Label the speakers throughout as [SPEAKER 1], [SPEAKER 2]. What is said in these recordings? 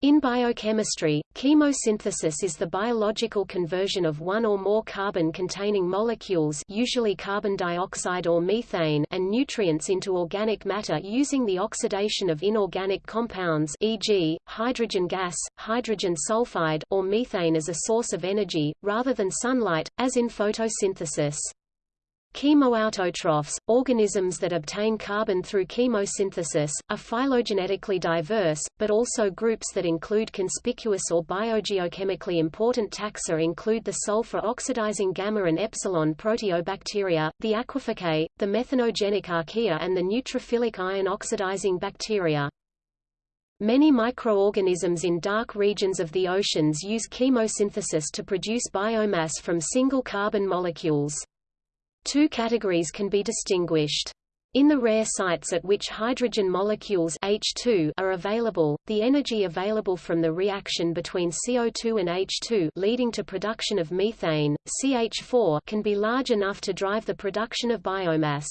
[SPEAKER 1] In biochemistry, chemosynthesis is the biological conversion of one or more carbon-containing molecules usually carbon dioxide or methane and nutrients into organic matter using the oxidation of inorganic compounds e.g., hydrogen gas, hydrogen sulfide or methane as a source of energy, rather than sunlight, as in photosynthesis. Chemoautotrophs, organisms that obtain carbon through chemosynthesis, are phylogenetically diverse, but also groups that include conspicuous or biogeochemically important taxa include the sulfur-oxidizing gamma and epsilon proteobacteria, the Aquificaceae, the methanogenic archaea and the neutrophilic iron-oxidizing bacteria. Many microorganisms in dark regions of the oceans use chemosynthesis to produce biomass from single carbon molecules. Two categories can be distinguished. In the rare sites at which hydrogen molecules H2 are available, the energy available from the reaction between CO2 and H2 leading to production of methane, CH4 can be large enough to drive the production of biomass.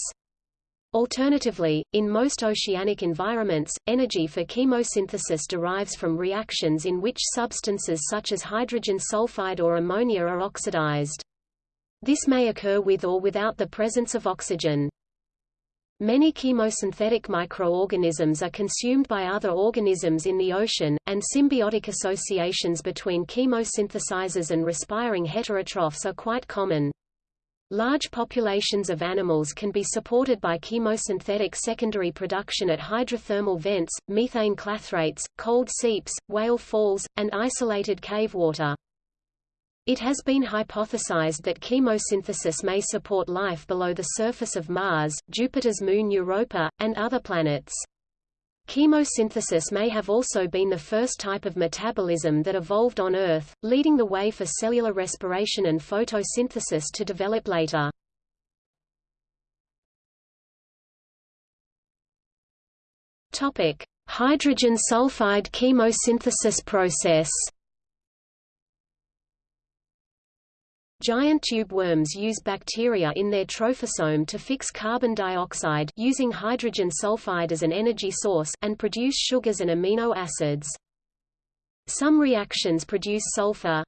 [SPEAKER 1] Alternatively, in most oceanic environments, energy for chemosynthesis derives from reactions in which substances such as hydrogen sulfide or ammonia are oxidized. This may occur with or without the presence of oxygen. Many chemosynthetic microorganisms are consumed by other organisms in the ocean, and symbiotic associations between chemosynthesizers and respiring heterotrophs are quite common. Large populations of animals can be supported by chemosynthetic secondary production at hydrothermal vents, methane clathrates, cold seeps, whale falls, and isolated cave water. It has been hypothesized that chemosynthesis may support life below the surface of Mars, Jupiter's moon Europa, and other planets. Chemosynthesis may have also been the first type of metabolism that evolved on Earth, leading the way for cellular respiration and photosynthesis to develop later. Hydrogen sulfide chemosynthesis process. Giant tube worms use bacteria in their trophosome to fix carbon dioxide using hydrogen sulfide as an energy source and produce sugars and amino acids. Some reactions produce sulfur,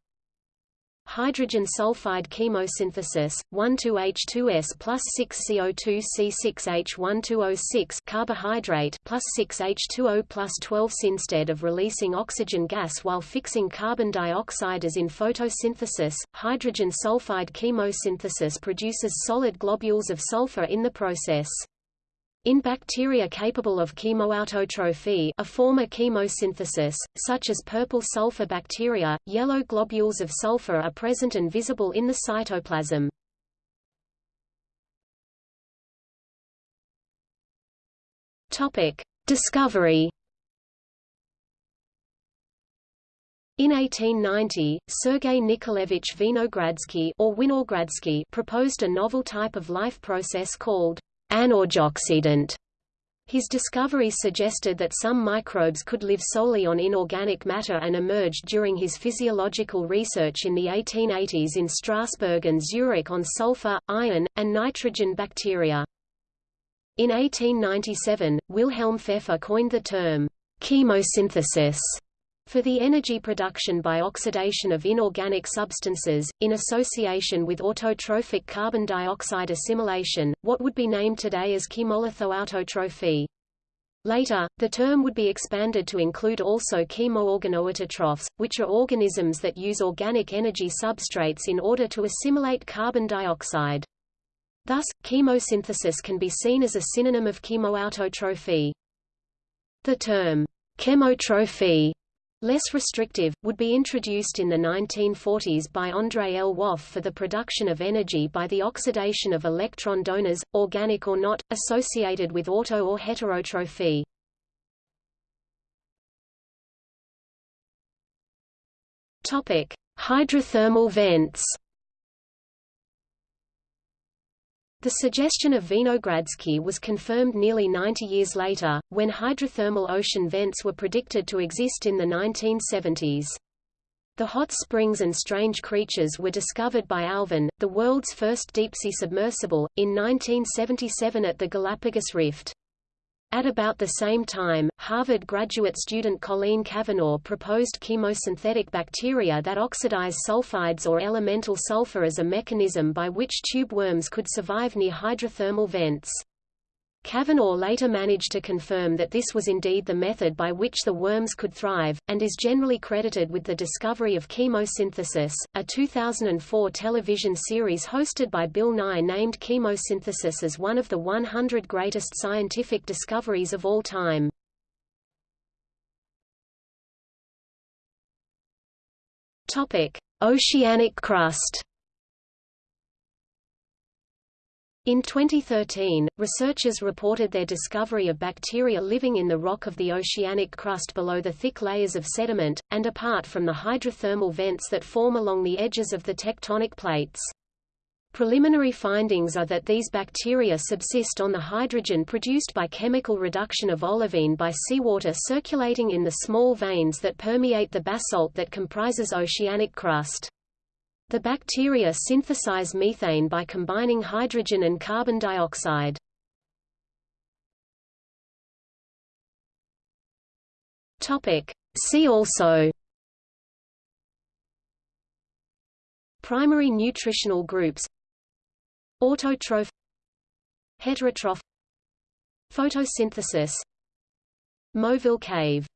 [SPEAKER 1] hydrogen sulfide chemosynthesis, 1,2H2S plus 6CO2C6H12O6 carbohydrate plus 6H2O plus 12 Instead of releasing oxygen gas while fixing carbon dioxide as in photosynthesis, hydrogen sulfide chemosynthesis produces solid globules of sulfur in the process. In bacteria capable of chemoautotrophy a form of chemosynthesis, such as purple sulfur bacteria, yellow globules of sulfur are present and visible in the cytoplasm. Discovery In 1890, Sergei Nikolaevich Vinogradsky or Winogradsky proposed a novel type of life process called anorgoxydant. His discoveries suggested that some microbes could live solely on inorganic matter and emerged during his physiological research in the 1880s in Strasbourg and Zurich on sulfur, iron, and nitrogen bacteria. In 1897, Wilhelm Pfeffer coined the term chemosynthesis for the energy production by oxidation of inorganic substances, in association with autotrophic carbon dioxide assimilation, what would be named today as chemolithoautotrophy. Later, the term would be expanded to include also chemoorganoautotrophs, which are organisms that use organic energy substrates in order to assimilate carbon dioxide. Thus, chemosynthesis can be seen as a synonym of chemoautotrophy. The term chemotrophy less restrictive, would be introduced in the 1940s by André Lwoff for the production of energy by the oxidation of electron donors, organic or not, associated with auto or heterotrophy. Hydrothermal vents The suggestion of Vinogradsky was confirmed nearly 90 years later, when hydrothermal ocean vents were predicted to exist in the 1970s. The hot springs and strange creatures were discovered by Alvin, the world's first deep-sea submersible, in 1977 at the Galapagos Rift. At about the same time, Harvard graduate student Colleen Cavanaugh proposed chemosynthetic bacteria that oxidize sulfides or elemental sulfur as a mechanism by which tube worms could survive near hydrothermal vents. Cavanaugh later managed to confirm that this was indeed the method by which the worms could thrive, and is generally credited with the discovery of chemosynthesis. A 2004 television series hosted by Bill Nye named chemosynthesis as one of the 100 greatest scientific discoveries of all time. Topic: Oceanic crust. In 2013, researchers reported their discovery of bacteria living in the rock of the oceanic crust below the thick layers of sediment, and apart from the hydrothermal vents that form along the edges of the tectonic plates. Preliminary findings are that these bacteria subsist on the hydrogen produced by chemical reduction of olivine by seawater circulating in the small veins that permeate the basalt that comprises oceanic crust. The bacteria synthesize methane by combining hydrogen and carbon dioxide. Topic. See also. Primary nutritional groups. Autotroph. Heterotroph. Photosynthesis. Movile cave